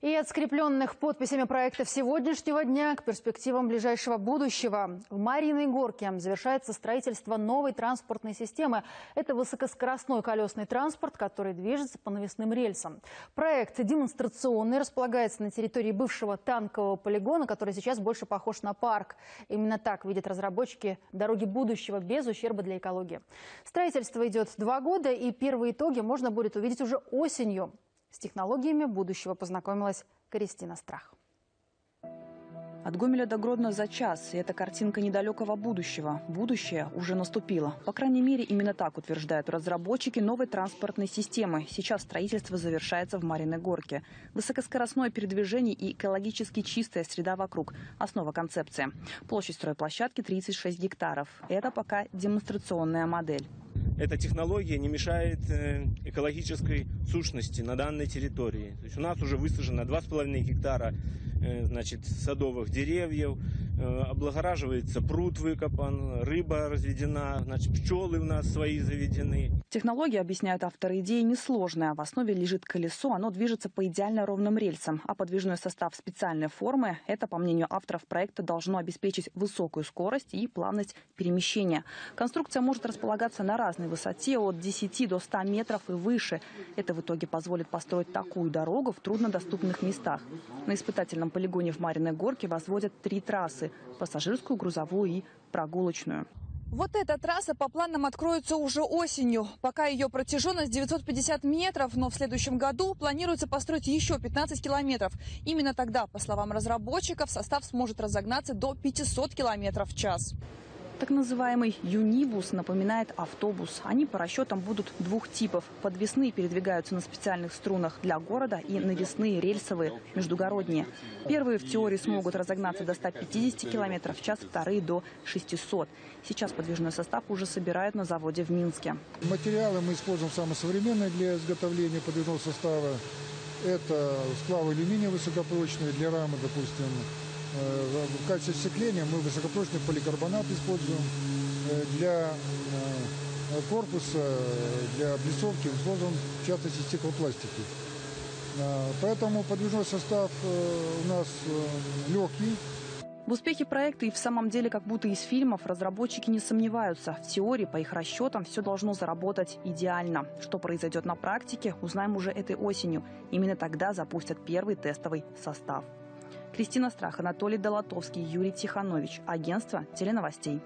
И от скрепленных подписями проектов сегодняшнего дня к перспективам ближайшего будущего. В Мариной Горке завершается строительство новой транспортной системы. Это высокоскоростной колесный транспорт, который движется по навесным рельсам. Проект демонстрационный, располагается на территории бывшего танкового полигона, который сейчас больше похож на парк. Именно так видят разработчики дороги будущего без ущерба для экологии. Строительство идет два года, и первые итоги можно будет увидеть уже осенью. С технологиями будущего познакомилась Кристина Страх. От Гомеля до Гродно за час. И это картинка недалекого будущего. Будущее уже наступило. По крайней мере, именно так утверждают разработчики новой транспортной системы. Сейчас строительство завершается в Мариной Горке. Высокоскоростное передвижение и экологически чистая среда вокруг – основа концепции. Площадь стройплощадки 36 гектаров. Это пока демонстрационная модель эта технология не мешает э, экологической сущности на данной территории. То есть у нас уже высажено 2,5 гектара э, значит, садовых деревьев, облагораживается пруд выкопан, рыба разведена, значит, пчелы у нас свои заведены. Технология, объясняют авторы идеи, несложная. В основе лежит колесо, оно движется по идеально ровным рельсам, а подвижной состав специальной формы – это, по мнению авторов проекта, должно обеспечить высокую скорость и плавность перемещения. Конструкция может располагаться на разной высоте от 10 до 100 метров и выше. Это в итоге позволит построить такую дорогу в труднодоступных местах. На испытательном полигоне в Мариной Горке возводят три трассы – пассажирскую, грузовую и прогулочную. Вот эта трасса по планам откроется уже осенью. Пока ее протяженность 950 метров, но в следующем году планируется построить еще 15 километров. Именно тогда, по словам разработчиков, состав сможет разогнаться до 500 километров в час. Так называемый юнибус напоминает автобус. Они по расчетам будут двух типов. Подвесные передвигаются на специальных струнах для города и навесные рельсовые, междугородние. Первые в теории смогут разогнаться до 150 км в час, вторые до 600. Сейчас подвижной состав уже собирают на заводе в Минске. Материалы мы используем самые современные для изготовления подвижного состава. Это сплавы алюминия высокопрочные для рамы, допустим, в качестве сцепления мы высокопрочный поликарбонат используем. Э, для э, корпуса, для облицовки используем в частности стеклопластики. Поэтому подвижной состав у нас легкий. В успехе проекта и в самом деле как будто из фильмов разработчики не сомневаются. В теории, по их расчетам, все должно заработать идеально. Что произойдет на практике, узнаем уже этой осенью. Именно тогда запустят первый тестовый состав. Кристина Страх, Анатолий Долотовский, Юрий Тиханович. Агентство теленовостей.